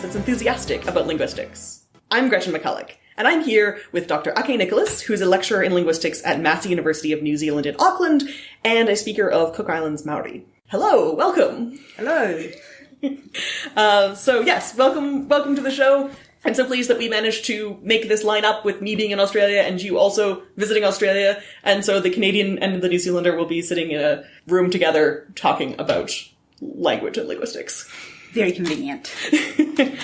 to Lingthusiasm, a podcast that's enthusiastic about linguistics. I'm Gretchen McCulloch, and I'm here with Dr. Ake Nicholas, who's a lecturer in linguistics at Massey University of New Zealand in Auckland, and a speaker of Cook Islands Maori. Hello, welcome. Hello. Uh, so yes, welcome, welcome to the show. I'm so pleased that we managed to make this line up with me being in Australia and you also visiting Australia. And so the Canadian and the New Zealander will be sitting in a room together talking about language and linguistics. Very convenient.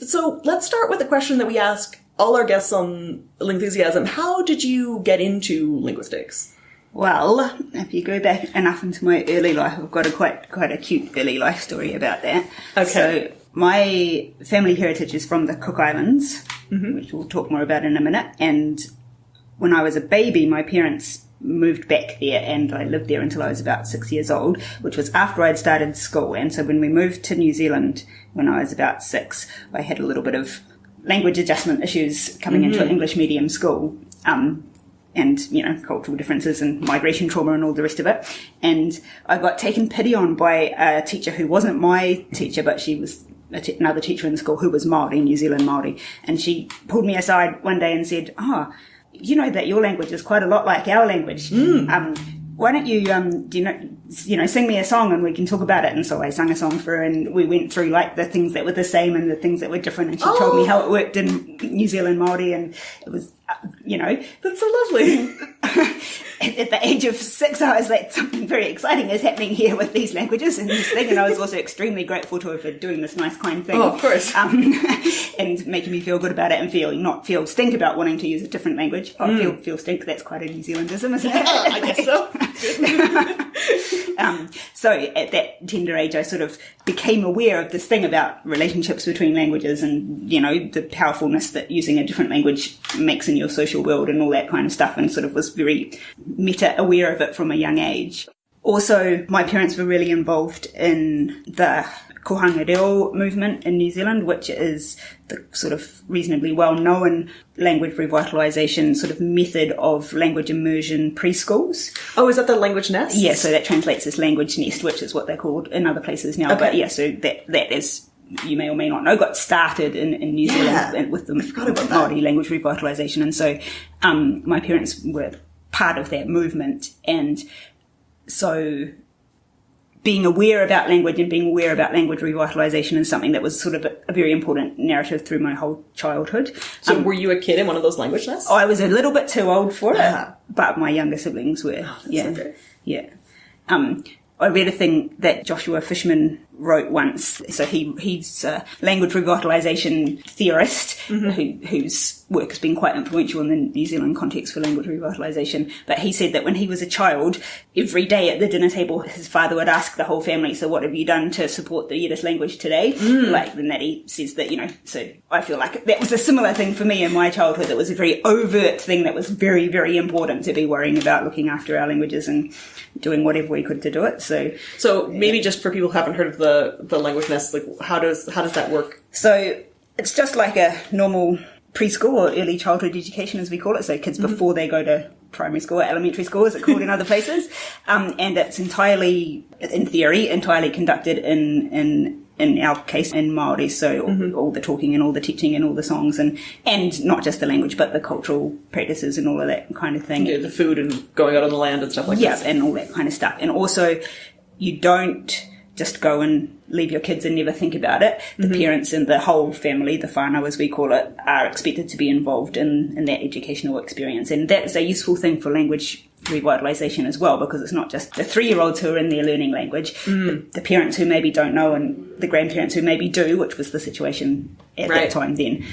So let's start with a question that we ask all our guests on Lingthusiasm. How did you get into linguistics? Well, if you go back enough into my early life, I've got a quite quite a cute early life story about that. Okay. So my family heritage is from the Cook Islands, mm-hmm. which we'll talk more about in a minute. And when I was a baby, my parents moved back there and I lived there until I was about six years old, which was after I'd started school. And so when we moved to New Zealand when I was about six, I had a little bit of language adjustment issues coming into an English medium school. Um, and, you know, cultural differences and migration trauma and all the rest of it. And I got taken pity on by a teacher who wasn't my teacher, but she was t- another teacher in the school who was Maori, New Zealand Maori. And she pulled me aside one day and said, oh, you know that your language is quite a lot like our language. Um, why don't you, um, do you know, you know, sing me a song and we can talk about it. And so I sang a song for her and we went through like the things that were the same and the things that were different. And she told me how it worked in New Zealand Maori and it was, uh, you know, That's so lovely. at, the age of six, I was like, something very exciting is happening here with these languages and this thing. And I was also extremely grateful to her for doing this nice, kind thing. Oh, of course. Um, and making me feel good about it and feel, not feel stink about wanting to use a different language. Oh, feel, feel stink, that's quite a New Zealandism, isn't it? I guess so. Um, so at that tender age, I sort of became aware of this thing about relationships between languages and, you know, the powerfulness that using a different language makes in your social world and all that kind of stuff and sort of was very meta aware of it from a young age. Also, my parents were really involved in the Kohanga Reo movement in New Zealand, which is the sort of reasonably well known language revitalisation sort of method of language immersion preschools. Oh, is that the language nest? Yeah, so that translates as language nest, which is what they're called in other places now. But yeah, so that that is you may or may not know got started in, in New Yeah. Zealand with the. Maori language revitalisation, and so um, my parents were part of that movement, and so being aware about language and being aware about language revitalisation is something that was sort of a, a very important narrative through my whole childhood. So were you a kid in one of those language nests? I was a little bit too old for it, Ah. but my younger siblings were. yeah, so yeah. Um, I read a thing that Joshua Fishman wrote once. So he he's a language revitalisation theorist Mm-hmm. who, whose work has been quite influential in the New Zealand context for language revitalisation. But he said that when he was a child, every day at the dinner table, his father would ask the whole family, "So what have you done to support the Yiddish language today?" Mm. Like the Natty says that you know. So I feel like that was a similar thing for me in my childhood. That was a very overt thing that was very very important to be worrying about looking after our languages and doing whatever we could to do it. So So maybe just for people who haven't heard of the, the language nest, like how does how does that work? So it's just like a normal preschool or early childhood education, as we call it. So kids before they go to primary school or elementary school, as it's called in other places. Um, and it's entirely, in theory, entirely conducted in, in, in our case, in Māori. So all, all the talking and all the teaching and all the songs and, and not just the language, but the cultural practices and all of that kind of thing. Know, the food and going out on the land and stuff like Yeah, this. and all that kind of stuff. And also, you don't just go and leave your kids and never think about it. The parents and the whole family, the whānau as we call it, are expected to be involved in, in that educational experience. And that's a useful thing for language revitalisation as well, because it's not just the three year olds who are in there learning language, the, the parents who maybe don't know and the grandparents who maybe do, which was the situation at Right. that time then,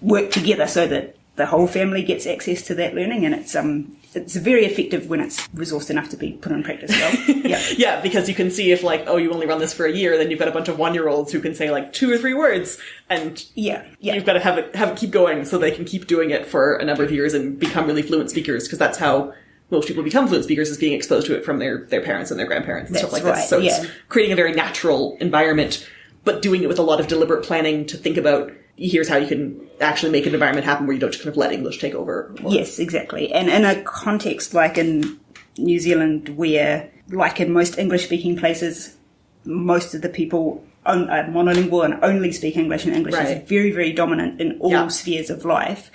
work together so that the whole family gets access to that learning and it's um it's very effective when it's resourced enough to be put in practice well. yeah. Yeah, because you can see if like, oh, you only run this for a year, then you've got a bunch of one year olds who can say like two or three words, and Yeah. Yeah. you've got to have it have it keep going so they can keep doing it for a number of years and become really fluent speakers because that's how most people become fluent speakers is being exposed to it from their their parents and their grandparents and stuff That's like this. right, So it's yeah. creating a very natural environment, but doing it with a lot of deliberate planning to think about here's how you can actually make an environment happen where you don't just kind of let English take over. Yes, exactly. And in a context like in New Zealand where like in most English speaking places most of the people on, uh, monolingual and only speak English, and English Right. is very, very dominant in all Yeah. spheres of life.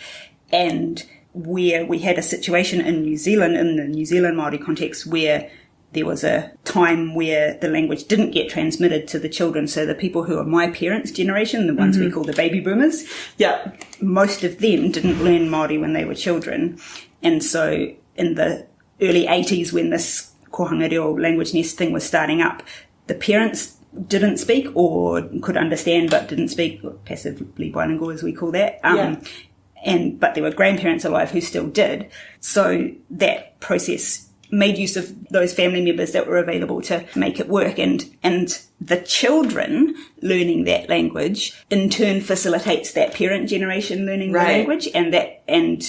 And where we had a situation in New Zealand, in the New Zealand Māori context, where there was a time where the language didn't get transmitted to the children. So the people who are my parents' generation, the ones we call the baby boomers, Yeah. most of them didn't learn Māori when they were children. And so in the early 80s when this kohanga reo language nest thing was starting up, the parents didn't speak or could understand but didn't speak, passively bilingual as we call that. Um, Yeah. And, but there were grandparents alive who still did. So that process made use of those family members that were available to make it work and and the children learning that language in turn facilitates that parent generation learning Right. the language and that and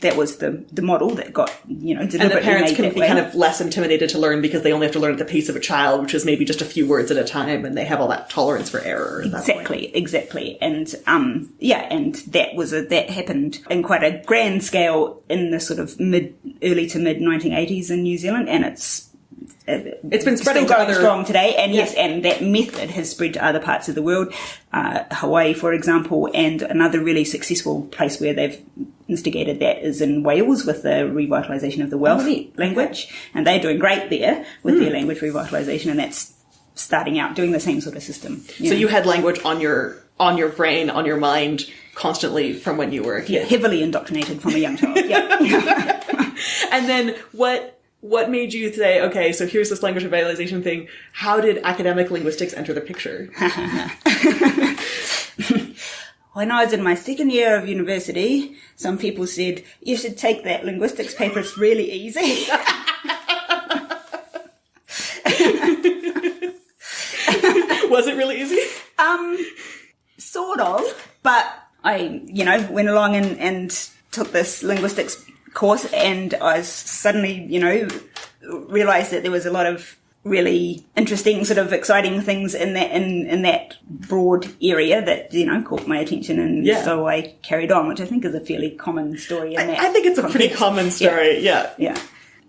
that was the the model that got you know And the parents made can be way. kind of less intimidated to learn because they only have to learn at the pace of a child, which is maybe just a few words at a time, and they have all that tolerance for error. At that point. Exactly, exactly, and um, yeah, and that was a that happened in quite a grand scale in the sort of mid, early to mid 1980s in New Zealand, and it's It's been spreading still going other. strong today, and yes, Yeah. and that method has spread to other parts of the world, uh, Hawaii, for example, and another really successful place where they've instigated that is in Wales with the revitalisation of the Welsh Oh, language, and they're doing great there with Hmm. their language revitalisation, and that's starting out doing the same sort of system. So you had language on your on your brain, on your mind, constantly from when you were a yeah, heavily indoctrinated from a young child. Yeah. And then what? What made you say, okay, so here's this language revitalization thing? How did academic linguistics enter the picture? when I was in my second year of university, some people said, you should take that linguistics paper, it's really easy. Was it really easy? um, sort of, but I, you know, went along and, and took this linguistics course and I suddenly, you know, realized that there was a lot of really interesting sort of exciting things in that in, in that broad area that you know caught my attention and Yeah. so I carried on which I think is a fairly common story in that I think it's a pretty common story. Yeah. Yeah.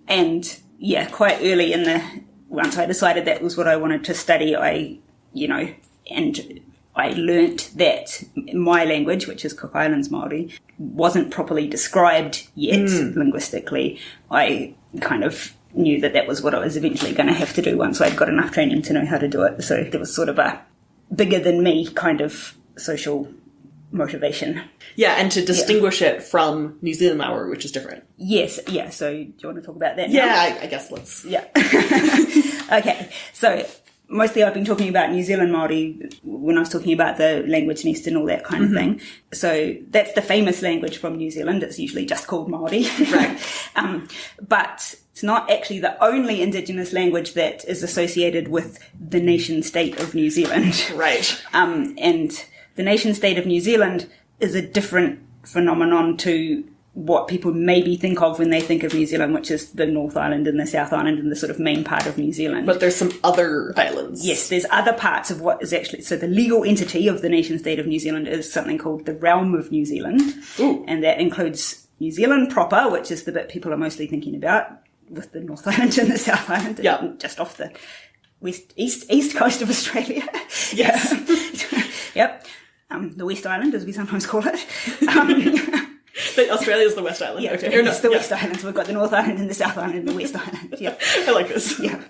And yeah, quite early in the once I decided that was what I wanted to study, I you know, and I learnt that my language, which is Cook Islands Māori, wasn't properly described yet hmm. linguistically. I kind of knew that that was what I was eventually going to have to do once I'd got enough training to know how to do it. So there was sort of a bigger than me kind of social motivation. Yeah, and to distinguish it from New Zealand Maori, which is different. Yes, yeah. So do you want to talk about that? now? Yeah, I, I guess let's. Yeah. okay. So mostly I've been talking about New Zealand Māori when I was talking about the language nest and all that kind of thing. So that's the famous language from New Zealand. It's usually just called Māori. Right. um, but it's not actually the only indigenous language that is associated with the nation state of New Zealand. Right. Um, and the nation state of New Zealand is a different phenomenon to what people maybe think of when they think of New Zealand, which is the North Island and the South Island and the sort of main part of New Zealand. But there's some other islands. yes, there's other parts of what is actually so the legal entity of the nation state of New Zealand is something called the Realm of New Zealand, Ooh. and that includes New Zealand proper, which is the bit people are mostly thinking about, with the North Island and the South Island, Yeah. just off the west east east coast of Australia. Yes. yep. Um, the West Island, as we sometimes call it. Um, But Australia's the West Island. yeah, okay. It's the yeah. West Islands. We've got the North Island and the South Island and the West Island. Yeah. I like this. yeah.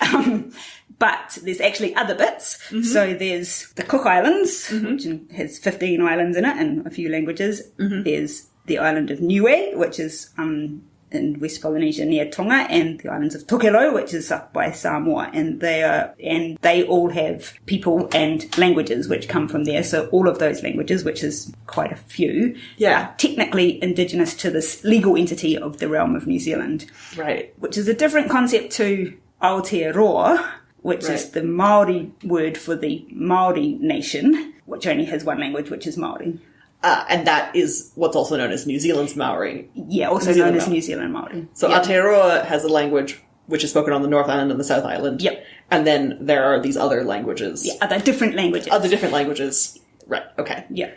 Um, but there's actually other bits. Mm-hmm. So there's the Cook Islands, which has 15 islands in it and a few languages. Mm-hmm. There's the island of Niue, which is um, in West Polynesia near Tonga, and the islands of Tokelau, which is up by Samoa, and they are and they all have people and languages which come from there. So all of those languages, which is quite a few, Yeah. are technically indigenous to this legal entity of the realm of New Zealand Right. which is a different concept to Aotearoa, which is the Maori word for the Maori nation, which only has one language, which is Maori. Uh, and that is what's also known as New Zealand's Maori. Yeah, also New Zealand known as Maori. New Zealand Maori. So yeah. Aotearoa has a language which is spoken on the North Island and the South Island. Yep. And then there are these other languages. Yeah, other different languages. Other different languages. Right. Okay. yeah.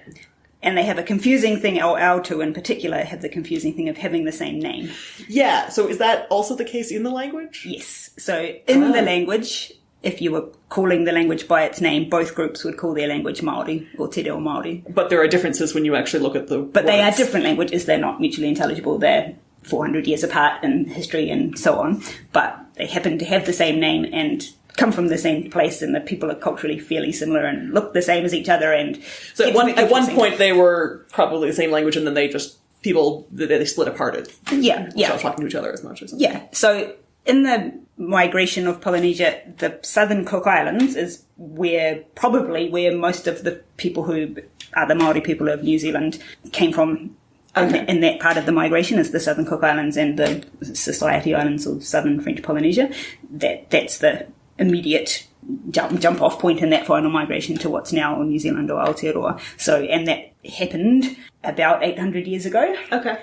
And they have a confusing thing, or Aotu in particular have the confusing thing of having the same name. Yeah. So is that also the case in the language? Yes. So in Ah. the language, if you were calling the language by its name, both groups would call their language Maori or Te Reo Maori. But there are differences when you actually look at the. But they are different languages. They're not mutually intelligible. They're 400 years apart in history and so on. But they happen to have the same name and come from the same place, and the people are culturally fairly similar and look the same as each other. And So at one at one point they were probably the same language, and then they just people they, they split apart. It yeah, yeah, talking to each other as much or something. Yeah. So in the migration of Polynesia, the southern Cook Islands is where probably where most of the people who are the Maori people of New Zealand came from. Okay. In, in that part of the migration is the Southern Cook Islands and the Society Islands of Southern French Polynesia. That that's the immediate jump jump off point in that final migration to what's now New Zealand or Aotearoa. So and that happened about 800 years ago. Okay.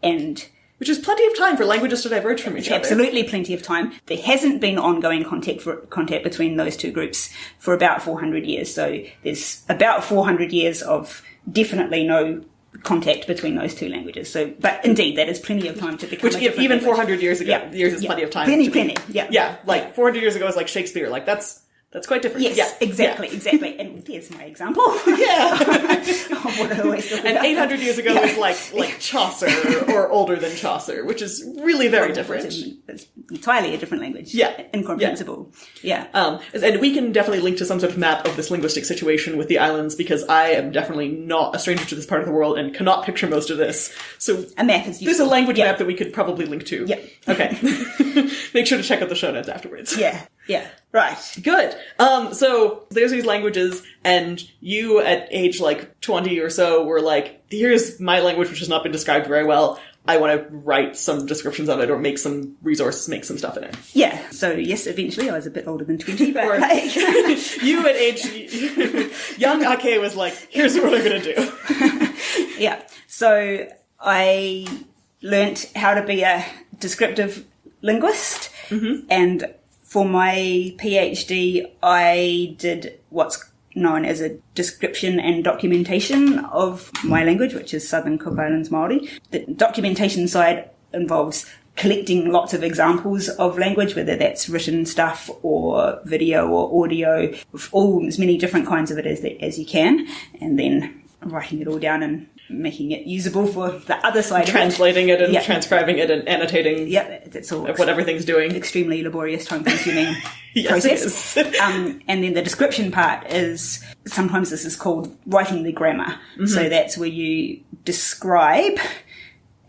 And Which is plenty of time for languages to diverge from each other. absolutely plenty of time. There hasn't been ongoing contact for, contact between those two groups for about 400 years. So there's about 400 years of definitely no contact between those two languages. So, but indeed, that is plenty of time to become Which even 400 years ago, Yeah, years is yeah. plenty of time. Plenty, to be- Yeah, Yeah, like 400 years ago is like Shakespeare. Like that's that's quite different. Yes, yeah, exactly, exactly. And there's my example. Yeah. of what I always talk And 800 years ago is like like Chaucer or older than Chaucer, which is really very different. It's, entirely a different language. Yeah. Incomprehensible. Yeah. Um, and we can definitely link to some sort of map of this linguistic situation with the islands because I am definitely not a stranger to this part of the world and cannot picture most of this. So A map is there's a language Yeah. map that we could probably link to. Yeah. Okay. Make sure to check out the show notes afterwards. Yeah. Yeah. Right. Good. Um, so there's these languages, and you at age like 20 or so were like, here's my language which has not been described very well. I want to write some descriptions of it or make some resources, make some stuff in it. Yeah. So yes, eventually I was a bit older than 20, but Or- like, you at age, young Ake was like, here's what I'm going to do. Yeah. So I learnt how to be a descriptive linguist, and for my PhD, I did what's known as a description and documentation of my language, which is Southern Cook Islands Maori. The documentation side involves collecting lots of examples of language, whether that's written stuff or video or audio, all as many different kinds of it as, as you can, and then writing it all down and making it usable for the other side Translating it and Yeah. transcribing it and annotating it. Yep, that's all what everything's doing. extremely laborious, time-consuming Yes, process. um, and then the description part is sometimes this is called writing the grammar. Mm-hmm. So that's where you describe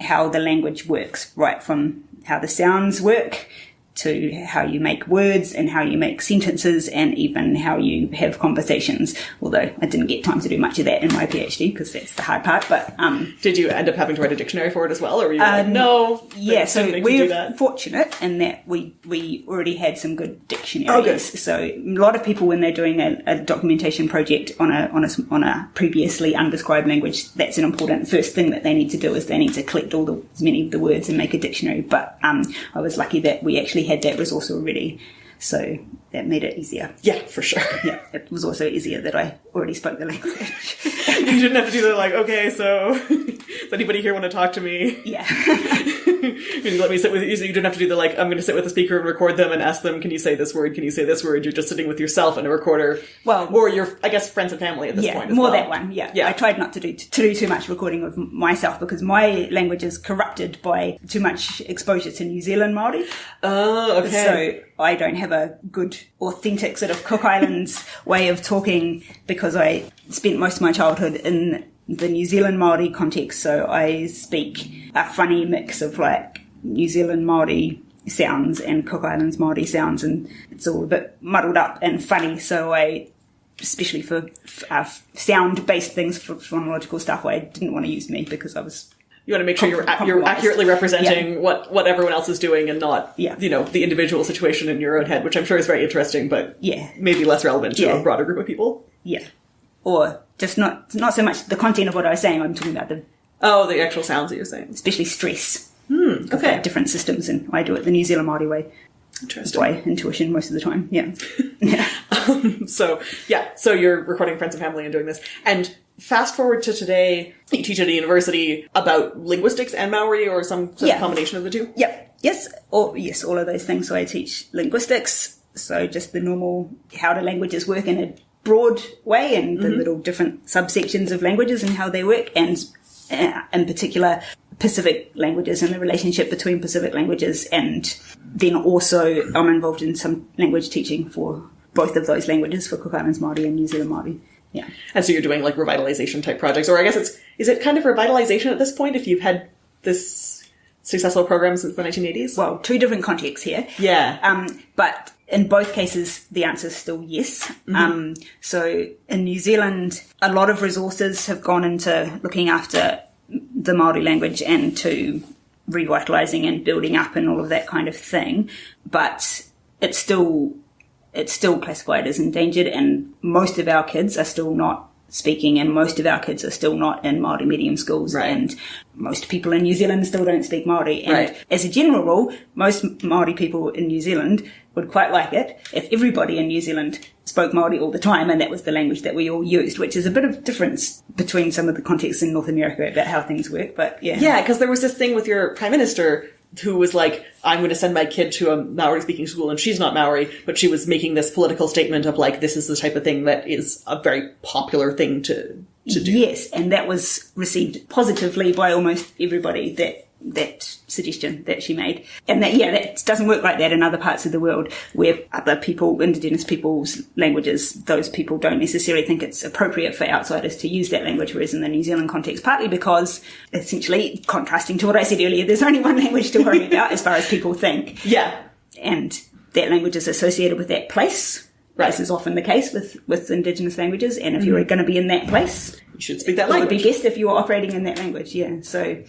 how the language works, right from how the sounds work to how you make words and how you make sentences and even how you have conversations. Although I didn't get time to do much of that in my PhD because that's the hard part. But um, Did you end up having to write a dictionary for it as well, or were you like, Um, no? yeah, so we're fortunate in that we we already had some good dictionaries. Oh, good. So a lot of people when they're doing a, a documentation project on a on a on a previously undescribed language, that's an important first thing that they need to do is they need to collect all the as many of the words and make a dictionary. But um, I was lucky that we actually had that resource already, so that made it easier. Yeah, for sure. Yeah, it was also easier that I already spoke the language. you didn't have to do the like, okay, so does anybody here want to talk to me? yeah. You let me sit with you. So you didn't have to do the like, I'm going to sit with the speaker and record them and ask them, can you say this word? Can you say this word? You're just sitting with yourself and a recorder. Well- or your, I guess, friends and family at this yeah, point. more well. that one. Yeah. Yeah. I tried not to do to do too much recording of myself because my language is corrupted by too much exposure to New Zealand Maori. Oh, okay. So I don't have a good, authentic sort of Cook Islands way of talking because I spent most of my childhood in the New Zealand Maori context. So I speak a funny mix of like New Zealand Maori sounds and Cook Islands Maori sounds, and it's all a bit muddled up and funny. So I especially for uh, sound-based things for phonological stuff, I didn't want to use me because I was you want to make sure you're, Com- you're accurately representing what, what everyone else is doing and not, Yeah. you know, the individual situation in your own head, which I'm sure is very interesting, but yeah, maybe less relevant to Yeah. a broader group of people. yeah, or just not not so much the content of what I was saying. I'm talking about the Oh, the actual sounds that you're saying. especially stress. Hmm, okay. different systems, and I do it the New Zealand Maori way Interesting. by intuition most of the time. Yeah, yeah, um, So yeah, so you're recording friends and family and doing this. And fast forward to today, you teach at a university about linguistics and Maori or some sort Yeah. of combination of the two. yep, yes, or yes, all of those things. So I teach linguistics So just the normal how do languages work in a broad way and the little different subsections of languages and how they work and uh, in particular Pacific languages and the relationship between Pacific languages and then also I'm involved in some language teaching for both of those languages for Cook Islands Māori and New Zealand Māori. Yeah. And so you're doing like revitalization type projects, or I guess it's is it kind of revitalization at this point if you've had this successful program since the 1980s? Well, two different contexts here. yeah, Um, but in both cases, the answer is still yes. Um, so in New Zealand, a lot of resources have gone into looking after the Maori language and to revitalizing and building up and all of that kind of thing. But it's still it's still classified as endangered, and most of our kids are still not speaking, and most of our kids are still not in Maori medium schools, Right. and most people in New Zealand still don't speak Maori. And Right. as a general rule, most Maori people in New Zealand would quite like it if everybody in New Zealand spoke Maori all the time, and that was the language that we all used, which is a bit of difference between some of the contexts in North America about how things work. But yeah, yeah, because there was this thing with your prime minister who was like, "I'm going to send my kid to a Maori-speaking school," and she's not Maori, but she was making this political statement of like, "This is the type of thing that is a very popular thing to to do." Yes, and that was received positively by almost everybody that that suggestion that she made. And that yeah, that doesn't work like that in other parts of the world where other people, indigenous people's languages, those people don't necessarily think it's appropriate for outsiders to use that language, whereas in the New Zealand context, partly because essentially contrasting to what I said earlier, there's only one language to worry about as far as people think. Yeah, And that language is associated with that place. Right. This is often the case with, with indigenous languages, and if you're going to be in that place, you should speak that it would be language. best if you were operating in that language, yeah. So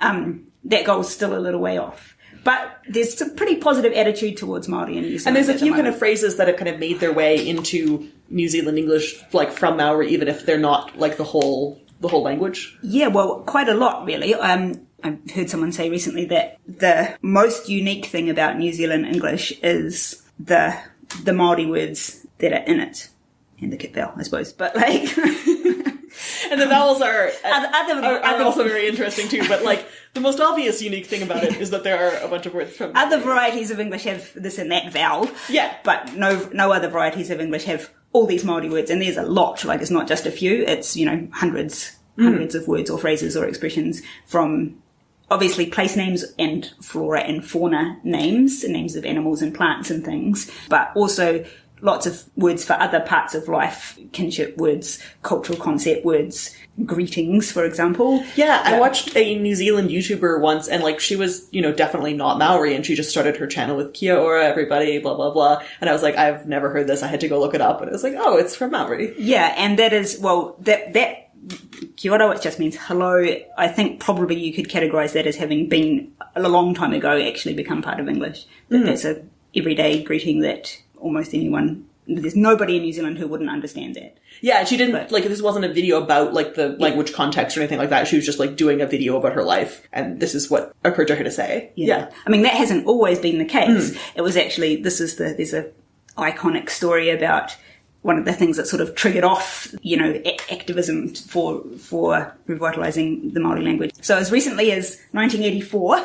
um, that goal's still a little way off. But there's a pretty positive attitude towards Māori in New Zealand. And there's a at the few kind of phrases that have kind of made their way into New Zealand English, like from Maori, even if they're not like the whole the whole language. Yeah, well, quite a lot, really. Um, I heard someone say recently that the most unique thing about New Zealand English is the the Māori words that are in it. And the kit vowel, I suppose. But like, And the vowels are Other- other- are, are other- also very interesting too. But like the most obvious unique thing about it is that there are a bunch of words from other varieties of English have this and that vowel. Yeah. But no, no other varieties of English have all these Māori words, and there's a lot. Like it's not just a few; it's you know hundreds, hmm. hundreds of words or phrases or expressions from obviously place names and flora and fauna names, names of animals and plants and things, but also lots of words for other parts of life, kinship words, cultural concept words, greetings, for example. Yeah, I watched a New Zealand YouTuber once, and like she was, you know, definitely not Maori, and she just started her channel with Kia ora, everybody, blah blah blah. And I was like, I've never heard this. I had to go look it up, and it was like, oh, it's from Maori. Yeah, and that is well that that kia ora, which just means hello. I think probably you could categorise that as having been a long time ago actually become part of English. That hmm. that's a everyday greeting that almost anyone. There's nobody in New Zealand who wouldn't understand that. Yeah, she didn't But- like this wasn't a video about like the language context or anything like that. She was just like doing a video about her life, and this is what occurred to her to say. Yeah, I mean that hasn't always been the case. Hmm. It was actually this is the there's a iconic story about one of the things that sort of triggered off, you know, activism for for revitalizing the Maori language. So as recently as 1984,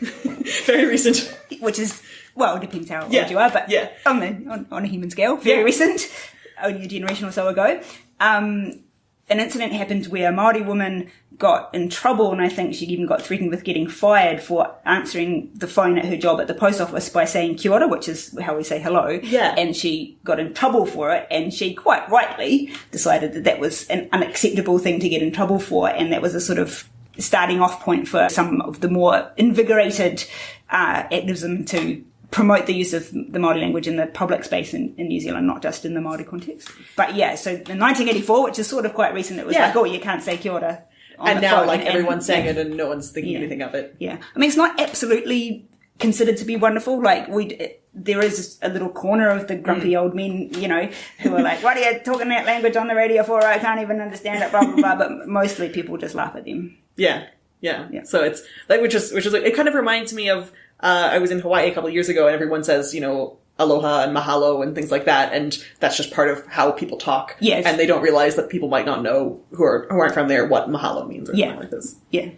very recent. which is well, it depends how old you are, but yeah. on, the, on, on a human scale, very Yeah. recent, only a generation or so ago. Um, an incident happened where a Maori woman got in trouble, and I think she even got threatened with getting fired for answering the phone at her job at the post office by saying kia ora, which is how we say hello. Yeah. And she got in trouble for it, and she quite rightly decided that that was an unacceptable thing to get in trouble for, and that was a sort of starting off point for some of the more invigorated uh, activism to promote the use of the Māori language in the public space in, in New Zealand, not just in the Māori context. But yeah, so in 1984, which is sort of quite recent, it was Yeah. like, oh, you can't say kia ora. And now like and- everyone's saying yeah. it, and no one's thinking Yeah. anything of it. Yeah, I mean, it's not absolutely considered to be wonderful. Like we, there is a little corner of the grumpy Mm. old men, you know, who are like, "What are you talking that language on the radio for? I can't even understand it." Blah blah blah. But mostly people just laugh at them. Yeah, yeah. Yeah. So it's like which is which is like it kind of reminds me of uh, I was in Hawaii a couple of years ago, and everyone says you know aloha and mahalo and things like that, and that's just part of how people talk. Yes. and they don't realize that people might not know who are who aren't from there what mahalo means or Yeah. something like this. Yeah,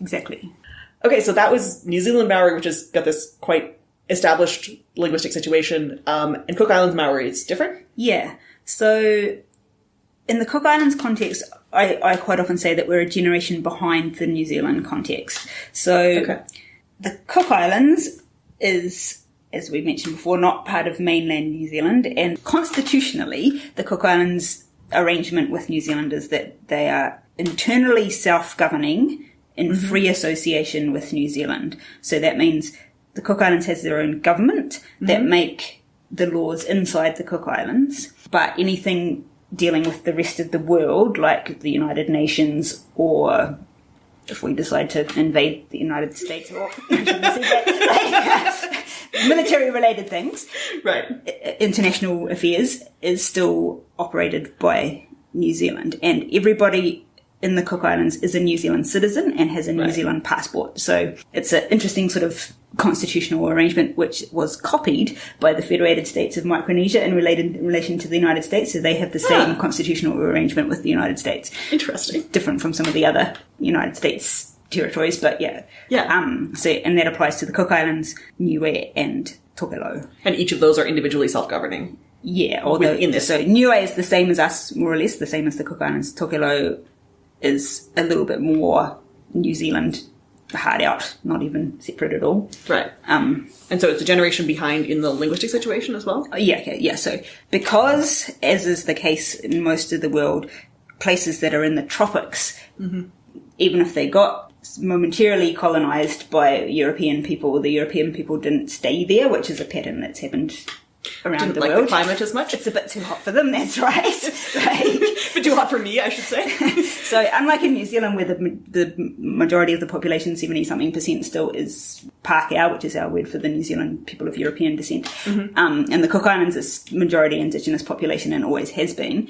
exactly. Okay, so that was New Zealand Maori, which has got this quite established linguistic situation. Um, and Cook Islands Maori is different. Yeah. So in the Cook Islands context, I, I quite often say that we're a generation behind the New Zealand context. So Okay. The Cook Islands is, as we mentioned before, not part of mainland New Zealand, and constitutionally, the Cook Islands arrangement with New Zealand is that they are internally self-governing in mm-hmm. free association with New Zealand. So that means the Cook Islands has their own government that mm-hmm. make the laws inside the Cook Islands, but anything dealing with the rest of the world, like the United Nations or if we decide to invade the United States or military related things, Right. international affairs is still operated by New Zealand. And everybody in the Cook Islands is a New Zealand citizen and has a New Right. Zealand passport. So it's an interesting sort of constitutional arrangement which was copied by the Federated States of Micronesia in, related, in relation to the United States. So they have the same Ah. constitutional arrangement with the United States Interesting. different from some of the other United States territories, but yeah. Yeah. Um, so, and that applies to the Cook Islands, Niue, and Tokelau. And each of those are individually self-governing. Yeah, although, in this. so Niue is the same as us, more or less, the same as the Cook Islands. Tokelau is a little bit more New Zealand hard out, not even separate at all. Right. Um, And so it's a generation behind in the linguistic situation as well? Oh, Yeah, yeah. So because, as is the case in most of the world, places that are in the tropics, even if they got momentarily colonized by European people, the European people didn't stay there, which is a pattern that's happened around Didn't the like world. the climate as much. It's a bit too hot for them. That's right. right. but too hot for me, I should say. So, unlike in New Zealand, where the, the majority of the population, 70 something percent, still is Pākehā, which is our word for the New Zealand people of European descent. Um, and the Cook Islands is majority indigenous population and always has been.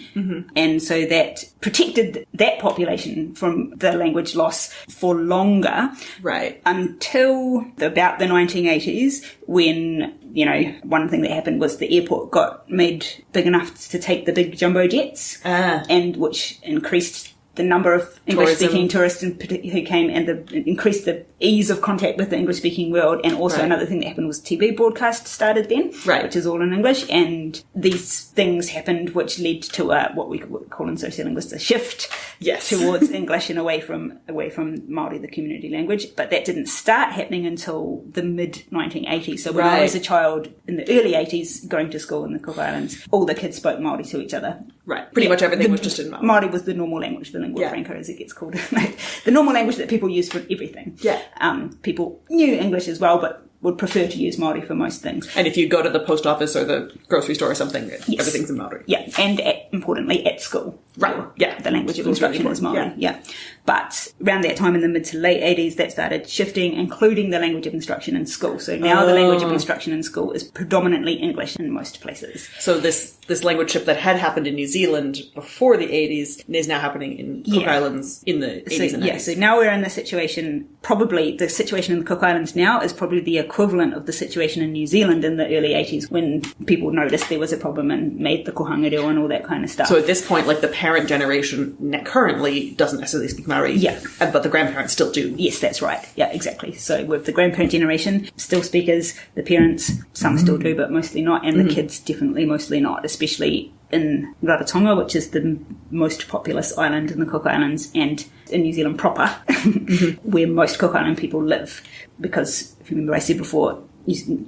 And so that protected that population from the language loss for longer right. until the, about the 1980s when you know one thing that happened was the airport got made big enough to take the big jumbo jets Ah. and which increased the number of English speaking tourists in who came and the, increased the ease of contact with the English speaking world. And also Right. another thing that happened was TV broadcast started then, Right. which is all in English. And these things happened which led to a, what we call in sociolinguists a shift Yes. towards English and away from away from Maori, the community language. But that didn't start happening until the mid 1980s. So when I was a child in the early 80s, going to school in the Cook Islands, all the kids spoke Maori to each other. Right. Pretty much everything The- was just in Maori. Maori was the normal language, the lingua Yeah. franca as it gets called. the normal language that people use for everything. Yeah. Um, people knew English as well, but would prefer to use Maori for most things. And if you go to the post office or the grocery store or something, everything's in Maori. Yeah, and at, importantly at school. Right, yeah. The language of instruction is Maori. important, Yeah. But around that time in the mid to late 80s, that started shifting, including the language of instruction in school. So now the language of Oh. instruction in school is predominantly English in most places. So this this language shift that had happened in New Zealand before the 80s is now happening in Cook Yeah. Islands in the 80s So, and 90s. yeah, so now we're in the situation, probably the situation in the Cook Islands now is probably the equivalent of the situation in New Zealand in the early 80s when people noticed there was a problem and made the kohanga reo and all that kind of stuff. So at this point, like the parent generation currently doesn't necessarily speak Maori. Yeah. But the grandparents still do. Yes, that's right. Yeah, exactly. So with the grandparent generation, still speakers, the parents, some still do, but mostly not, and the mm-hmm. kids definitely mostly not, especially in Rarotonga, which is the most populous island in the Cook Islands, and in New Zealand proper, mm-hmm. where most Cook Island people live. Because, if you remember I said before,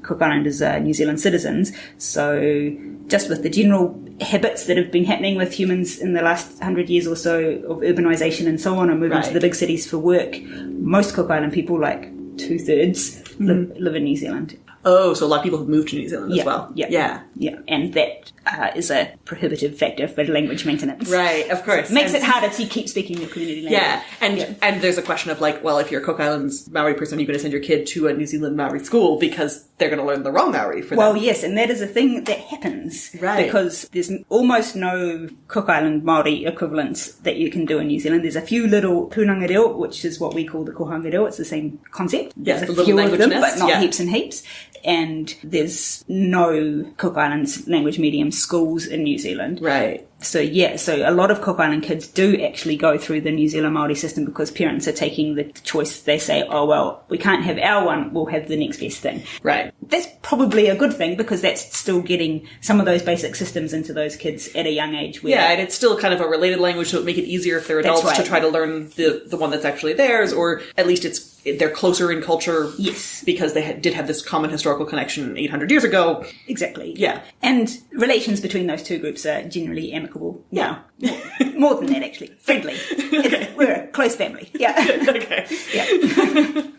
Cook Islanders are uh, New Zealand citizens, so just with the general habits that have been happening with humans in the last hundred years or so of urbanisation and so on, and moving to the big cities for work, most Cook Island people, like two thirds, live, mm-hmm. live in New Zealand. Oh, so a lot of people have moved to New Zealand Yeah, as well. yeah, Yeah. Yeah, and that uh, is a prohibitive factor for language maintenance. Right, of course. makes And- it harder to keep speaking your community language. Yeah, and Yeah. and there's a question of like, well, if you're a Cook Islands Maori person, you're going to send your kid to a New Zealand Maori school because they're going to learn the wrong Maori for Well, them. Well, yes, and that is a thing that happens. Right. Because there's almost no Cook Island Māori equivalents that you can do in New Zealand. There's a few little punanga reo, which is what we call the kohanga reo. It's the same concept. Yes, There's a little few of them, nests, but not yeah. heaps and heaps. And there's no Cook Islands language medium schools in New Zealand. Right. So yeah, so a lot of Cook Island kids do actually go through the New Zealand Māori system because parents are taking the choice. They say, oh well, we can't have our one, we'll have the next best thing. Right. That's probably a good thing because that's still getting some of those basic systems into those kids at a young age. Where Yeah, and it's still kind of a related language, so it make it easier if they're adults to try to learn the the one that's actually theirs, or at least it's they're closer in culture. Yes. because they had, did have this common historical connection 800 years ago. Exactly. Yeah. And relations between those two groups are generally amicable. Yeah. More, more than that, actually. Friendly. It's- We're a close family. Yeah. okay. yeah.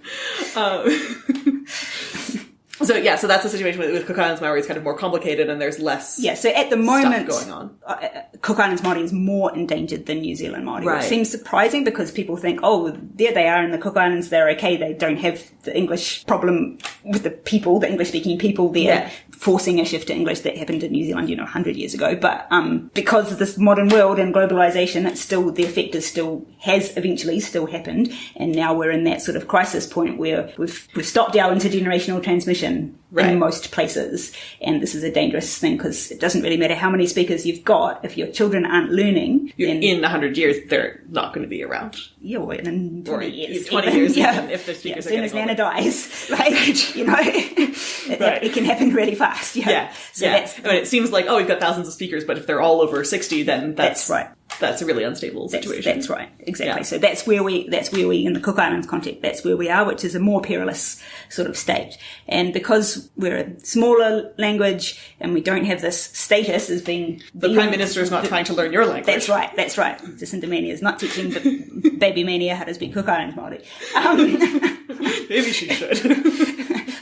Um, So yeah, so that's the situation with, with Cook Islands Maori. It's kind of more complicated, and there's less. Yeah, so at the moment, going on. uh, uh, Cook Islands Māori is more endangered than New Zealand Māori, Right. which seems surprising because people think, oh, there they are in the Cook Islands, they're okay, they don't have the English problem with the people, the English-speaking people there, Yeah. forcing a shift to English that happened in New Zealand, you know, 100 years ago. But um, because of this modern world and globalization, it's still, the effect is still, has eventually still happened, and now we're in that sort of crisis point where we've, we've stopped our intergenerational transmission Right. in most places. And this is a dangerous thing because it doesn't really matter how many speakers you've got. If your children aren't learning, You- then in 100 years, they're not going to be around. yeah, well, in 20 Or years. 20 even, years, yeah. if the yeah, speakers as are soon as Nana dies, like, you know, it, Right. it can happen really fast. Yeah. Yeah. So yeah. that's, I mean, it seems like, oh, we've got thousands of speakers, but if they're all over 60, then that's, that's right. That's a really unstable situation. that's right, exactly. Yeah. So that's where we, that's where we, in the Cook Islands context, that's where we are, which is a more perilous sort of state. And because we're a smaller language and we don't have this status as being The Prime Minister is not trying to learn your language. That's right, that's right. Jacinda Mania is not teaching the baby Mania how to speak Cook Islands Māori. Um, Maybe she should.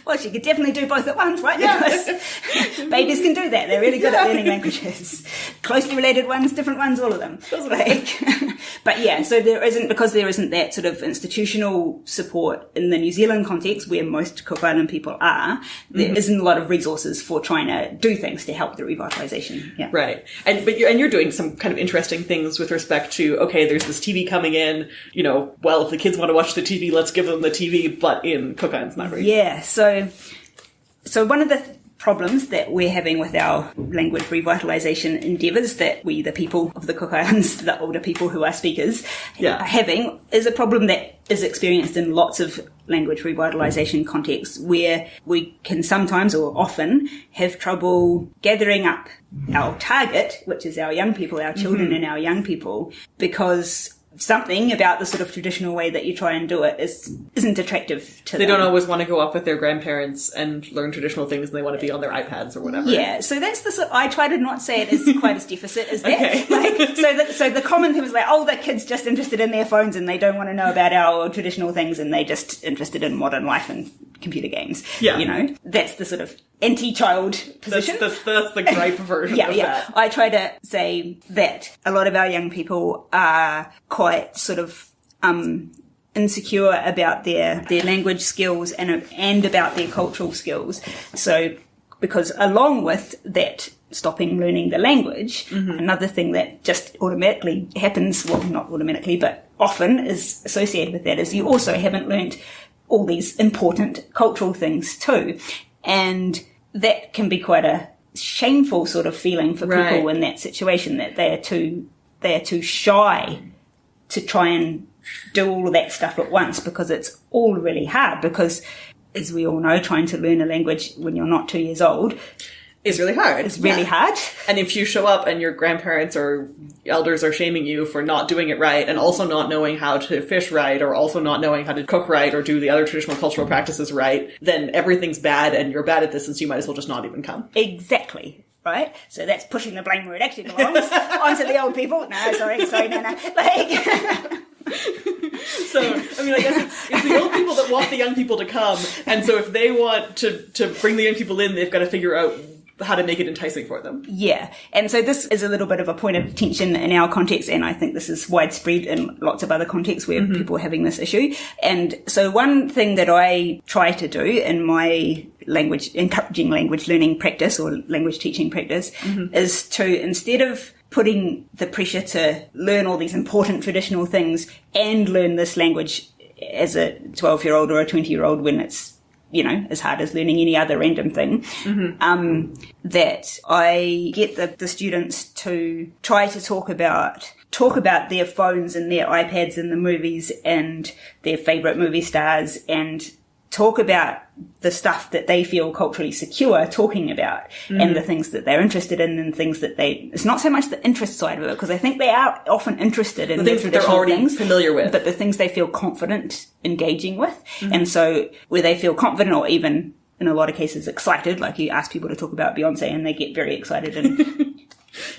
Well, she could definitely do both at once, right? Because babies can do that. They're really good at learning languages. Closely related ones, different ones, all of them. Like, but yeah, so there isn't, because there isn't that sort of institutional support in the New Zealand context where most Cook Island people are, there Mm-hmm. not a lot of resources for trying to do things to help the revitalisation. Yeah. Right. And but you're and you're doing some kind of interesting things with respect to okay, there's this TV coming in, you know, well if the kids want to watch the TV, let's give them the TV, but in Cook Islands Maori. Yeah, so so one of the th- problems that we're having with our language revitalization endeavors that we the people of the Cook Islands, the older people who are speakers, Yeah. are having is a problem that is experienced in lots of language revitalization contexts where we can sometimes or often have trouble gathering up our target, which is our young people, our children Mm-hmm. and our young people, because something about the sort of traditional way that you try and do it is isn't attractive to them. They them. don't always want to go up with their grandparents and learn traditional things and they want to be on their iPads or whatever. Yeah, so that's the sort. I try to not say it as quite as deficit as that. Okay. Like, so, the, so the common thing was like, oh, the kids just interested in their phones and they don't want to know about our traditional things and they just interested in modern life and computer games. Yeah. you know, that's the sort of anti-child position. that's, that's the gripe version yeah, of yeah. that. I try to say that a lot of our young people are quite sort of um, insecure about their their language skills and and about their cultural skills. So, because along with that. Stopping learning the language. Another thing that just automatically happens, well, not automatically, but often is associated with that is you also haven't learnt all these important cultural things too. And that can be quite a shameful sort of feeling for Right. people in that situation that they are too they are too shy to try and do all of that stuff at once because it's all really hard because as we all know trying to learn a language when you're not two years old It's really hard. It's really Yeah. hard And if you show up and your grandparents or elders are shaming you for not doing it right and also not knowing how to fish right or also not knowing how to cook right or do the other traditional cultural practices right, then everything's bad and you're bad at this and so you might as well just not even come. exactly right so that's pushing the blame where it actually belongs onto the old people no sorry sorry no no like So, I mean, I guess it's, it's the old people that want the young people to come, and so if they want to, to bring the young people in, they've got to figure out how to make it enticing for them. Yeah, and so this is a little bit of a point of tension in our context, and I think this is widespread in lots of other contexts where mm-hmm. people are having this issue. And so one thing that I try to do in my language, encouraging language learning practice or language teaching practice mm-hmm. is to, instead of putting the pressure to learn all these important traditional things and learn this language as a 12 year old or a 20 year old when it's you know, as hard as learning any other random thing. Um, that I get the, the students to try to talk about talk about their phones and their iPads and the movies and their favorite movie stars and talk about the stuff that they feel culturally secure talking about and mm. the things that they're interested in and things that they it's not so much the interest side of it because I think they are often interested in The things that they're already things, familiar with. but the things they feel confident engaging with. Mm. And so where they feel confident or even in a lot of cases excited like you ask people to talk about Beyonce and they get very excited and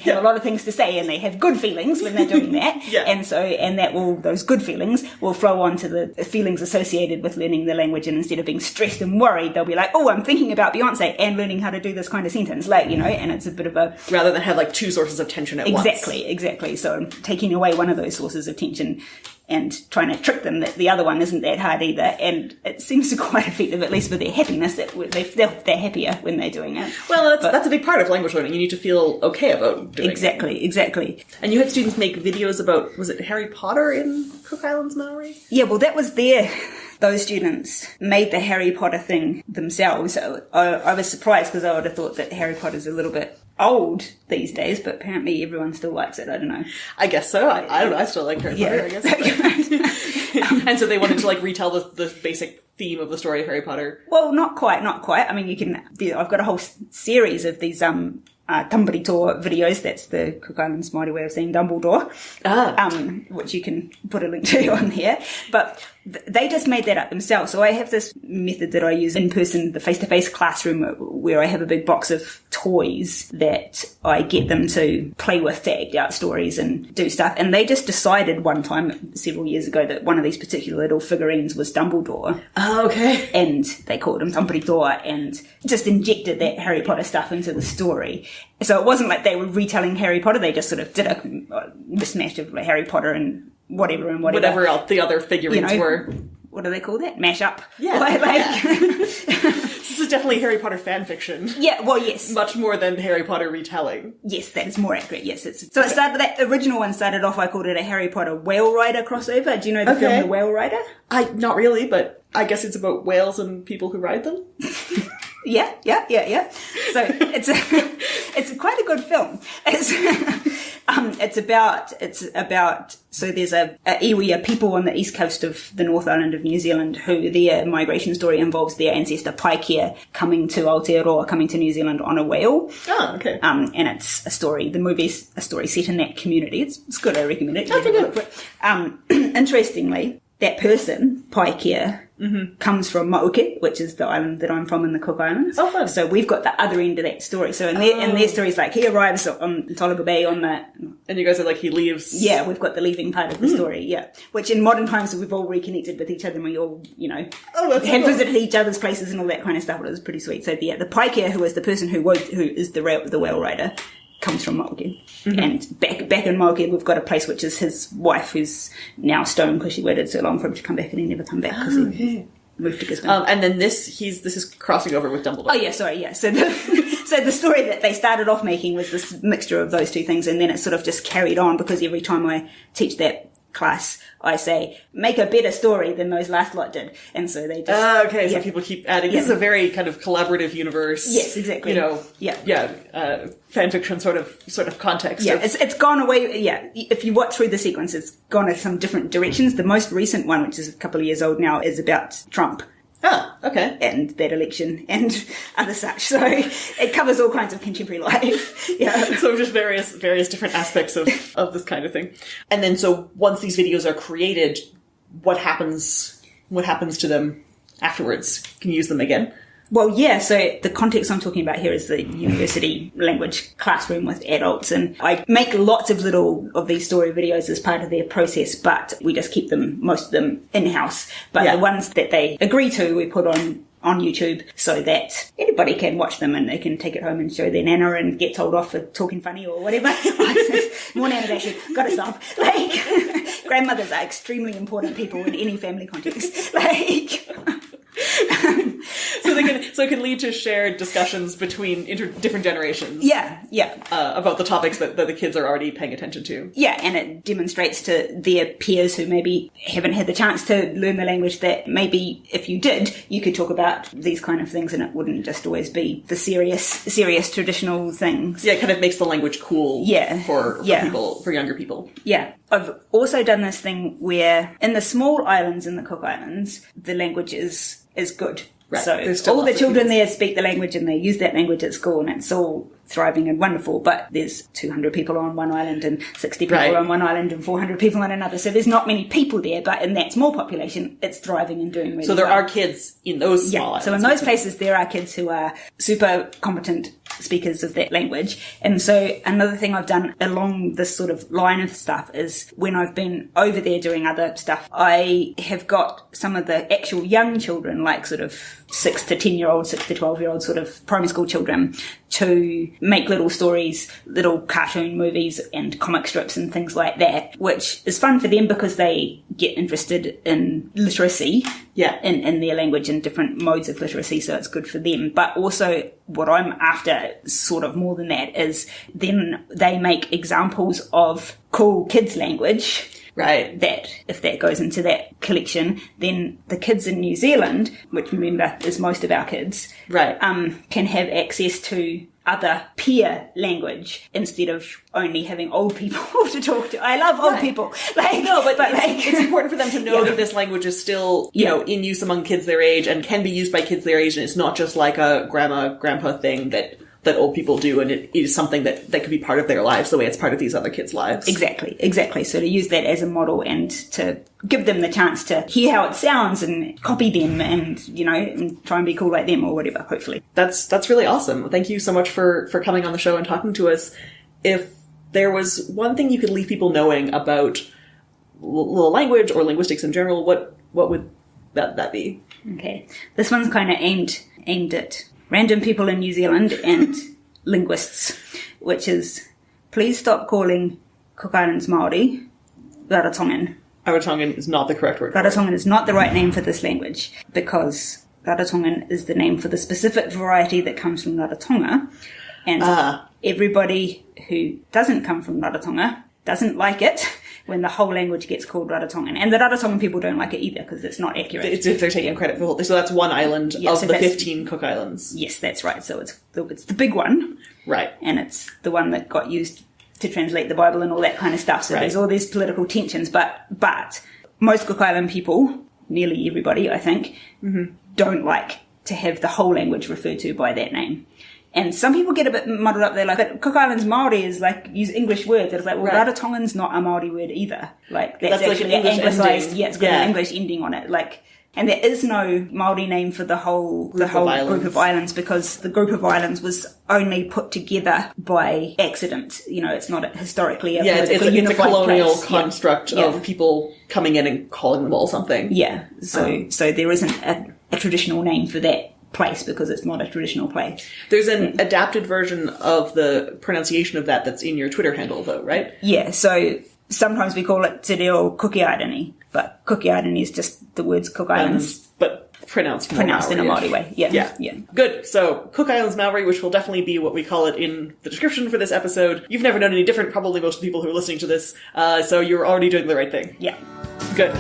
have a lot of things to say and they have good feelings when they're doing that. Yeah. And so, and that will, those good feelings will flow on to the feelings associated with learning the language. And instead of being stressed and worried, they'll be like, oh, I'm thinking about Beyonce and learning how to do this kind of sentence. Like, you know, and it's a bit of a, Rather than have like two sources of tension at once. exactly, exactly. So taking away one of those sources of tension and trying to trick them that the other one isn't that hard either. And it seems to quite effective, at least for their happiness, that they, they're, they're happier when they're doing it. Well, that's, But- that's a big part of language learning. You need to feel okay about doing it. Exactly, exactly. And you had students make videos about, was it Harry Potter in Cook Islands, Maori? Yeah, well, that was their. Those students made the Harry Potter thing themselves. So I, I was surprised because I would have thought that Harry Potter's a little bit old these days, but apparently everyone still likes it. I don't know. I guess so. I, I don't know. I still like Harry Potter, I guess. and so they wanted to like retell the, the basic theme of the story of Harry Potter. well, not quite, not quite. I mean, you can. I've got a whole series of these um uh, Tumbly Tour videos. That's the Cook Islands Maori way of saying Dumbledore. Ah. um, which you can put a link to on here. But they just made that up themselves. So I have this method that I use in person, the face-to-face classroom, where I have a big box of toys that I get them to play with to act out stories and do stuff. And they just decided one time several years ago that one of these particular little figurines was Dumbledore Oh, okay. and they called him Dumbledore and just injected that Harry Potter stuff into the story. So it wasn't like they were retelling Harry Potter, they just sort of did a mismatch of Harry Potter and whatever and whatever. Whatever else the other figurines You know, were. What do they call that? Mash up. Yeah, Like, like- This is definitely Harry Potter fan fiction. yeah, well, yes. Much more than Harry Potter retelling. Yes, that is more accurate. Yes, it's so it started. That original one started off. I called it a Harry Potter Whale Rider crossover. Do you know the Okay. film The Whale Rider? I not really, but I guess it's about whales and people who ride them. Yeah, yeah, yeah, yeah. So it's a, it's quite a good film. It's um, it's about it's about so there's a, a iwi, a people on the east coast of the North Island of New Zealand who their migration story involves their ancestor Paikea coming to Aotearoa, coming to New Zealand on a whale. Oh, okay. Um, and it's a story. The movie's a story set in that community. It's, it's good. I recommend it. You Okay, have a look for it. Um, interestingly, that person, Paikea, mm-hmm. comes from Mauke, which is the island that I'm from in the Cook Islands. Oh, fun. So we've got the other end of that story. So in their, in their oh. story, it's like he arrives on Tolaga Bay on the and you guys are like, he leaves. yeah, we've got the leaving part of the hmm. story, yeah. Which in modern times we've all reconnected with each other and we all, you know, Oh, so cool. visited each other's places and all that kind of stuff. It was pretty sweet. So yeah, the Paikea, who is the person who was, who is the rail, the whale rider, comes from Mauke. Mm-hmm. And back back in Mauke, we've got a place which is his wife, who's now stoned because she waited so long for him to come back and he never come back because he moved to Gisborne. Um, and then this, he's this is crossing over with Dumbledore. Oh yeah, sorry, yeah. So the so the story that they started off making was this mixture of those two things, and then it sort of just carried on because every time I teach that class, I say make a better story than those last lot did, and so they just Ah, okay, so people keep adding. This is a very kind of collaborative universe. Yes, exactly. You know, Yeah. yeah, uh, fan fiction sort of sort of context. Yeah, of- it's it's gone away. Yeah, if you watch through the sequence, it's gone in some different directions. The most recent one, which is a couple of years old now, is about Trump ah, okay. and that election and other such. So it covers all kinds of contemporary life. Yeah. So just various various different aspects of of this kind of thing, and then so once these videos are created, what happens? What happens to them afterwards? Can you use them again? Well, yeah, so the context I'm talking about here is the university language classroom with adults, and I make lots of little of these story videos as part of their process, but we just keep them, most of them, in house. But Yeah. the ones that they agree to, we put on on YouTube so that anybody can watch them and they can take it home and show their nana and get told off for talking funny or whatever. More nana bashing, gotta stop. Like, grandmothers are extremely important people in any family context. Like, So they can so it can lead to shared discussions between inter- different generations. Yeah, yeah. Uh, about the topics that, that the kids are already paying attention to. Yeah, and it demonstrates to their peers who maybe haven't had the chance to learn the language that maybe if you did, you could talk about these kind of things and it wouldn't just always be the serious, serious traditional things. Yeah, it kind of makes the language cool. Yeah, for, for yeah. people for younger people. Yeah. I've also done this thing where in the small islands in the Cook Islands, the language is, is good. Right. So all the children people- there speak the language and they use that language at school and it's all thriving and wonderful. But there's 200 people on one island and 60 people Right. on one island and 400 people on another. So there's not many people there, but in that small population, it's thriving and doing really So there well. are kids in those small Yeah. So in those places, there are kids who are super competent speakers of that language. And so another thing I've done along this sort of line of stuff is when I've been over there doing other stuff, I have got some of the actual young children, like sort of six to 10 year olds, six to 12 year olds, sort of primary school children to make little stories, little cartoon movies and comic strips and things like that, which is fun for them because they get interested in literacy Yeah. in, in their language and different modes of literacy, so it's good for them. But also, what I'm after, sort of more than that, is then they make examples of cool kids' language. Right. That, if that goes into that collection, then the kids in New Zealand, which remember is most of our kids, Right. um, can have access to other peer language instead of only having old people to talk to. I love old Right. people. Like, No, but, it's, like, it's important for them to know Yeah. that this language is still, you Yeah. know, in use among kids their age and can be used by kids their age, and it's not just like a grandma, grandpa thing that that old people do, and it is something that that could be part of their lives the way it's part of these other kids' lives. Exactly, exactly. So to use that as a model and to give them the chance to hear how it sounds and copy them and, you know, and try and be cool like them or whatever, hopefully. That's that's really awesome. Thank you so much for for coming on the show and talking to us. If there was one thing you could leave people knowing about l- l- language or linguistics in general, what what would that that be? Okay. This one's kind of aimed, aimed at random people in New Zealand and linguists, which is please stop calling Cook Islands Māori Rarotongan. Rarotongan is not the correct word. Rarotongan is not the right name for this language because Rarotongan is the name for the specific variety that comes from Rarotonga. And Ah. everybody who doesn't come from Rarotonga doesn't like it when the whole language gets called Rarotongan. And the Rarotongan people don't like it either because it's not accurate. It's if they're taking credit for the whole. So that's one island Yeah, of so the fifteen Cook Islands. yes, that's right. So it's the, it's the big one Right. and it's the one that got used to translate the Bible and all that kind of stuff. So Right. there's all these political tensions, but but most Cook Island people, nearly everybody, I think, mm-hmm. don't like to have the whole language referred to by that name. And some people get a bit muddled up. They're like, but Cook Islands Maori is like use English words. It's like, well, Right. Rarotongan's not a Maori word either. Like that's, That's like an English anglicized. ending. Yeah, it's got Yeah. an English ending on it. Like, and there is no Maori name for the whole the of whole islands. group of islands because the group of islands was only put together by accident. You know, it's not a, historically a Yeah, it's, it's, a, it's a colonial place. Construct Yeah. of people coming in and calling them all something. Yeah, so Um, so there isn't a, a traditional name for that place because it's not a traditional place. There's an adapted version of the pronunciation of that that's in your Twitter handle, though, right? Yeah, so sometimes we call it Te Reo Cookie Islandini, but Cookie Islandini is just the words Cook Islands but pronounced pronounced in a Maori way. Yeah, Yeah. yeah. Good. So, Cook Islands Maori, which will definitely be what we call it in the description for this episode. You've never known any different, probably most of the people who are listening to this, uh, so you're already doing the right thing. Yeah. Good.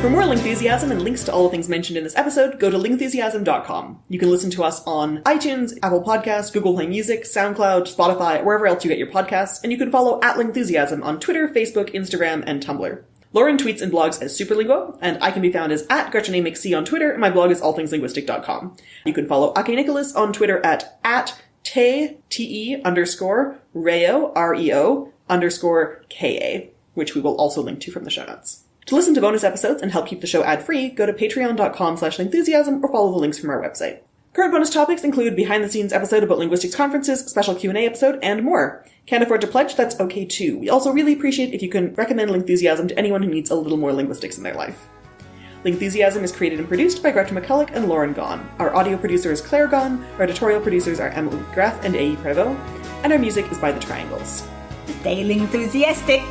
For more Lingthusiasm and links to all the things mentioned in this episode, go to lingthusiasm.com. You can listen to us on iTunes, Apple Podcasts, Google Play Music, SoundCloud, Spotify, wherever else you get your podcasts, and you can follow at Lingthusiasm on Twitter, Facebook, Instagram, and Tumblr. Lauren tweets and blogs as Superlinguo, and I can be found as at Gretchen A. McC on Twitter, and my blog is allthingslinguistic.com. You can follow Ake Nicholas on Twitter at at te, T-E underscore, reo, R-E-O, underscore K-A, which we will also link to from the show notes. To listen to bonus episodes and help keep the show ad-free, go to patreon.com slash lingthusiasm or follow the links from our website. Current bonus topics include behind-the-scenes episode about linguistics conferences, special Q&A episode, and more. Can't afford to pledge? That's okay too. We also really appreciate if you can recommend Lingthusiasm to anyone who needs a little more linguistics in their life. Lingthusiasm is created and produced by Gretchen McCulloch and Lauren Gawne. Our audio producer is Claire Gawne, our editorial producers are Emily Graff and A.E. Prevo, and our music is by The Triangles. Stay enthusiastic.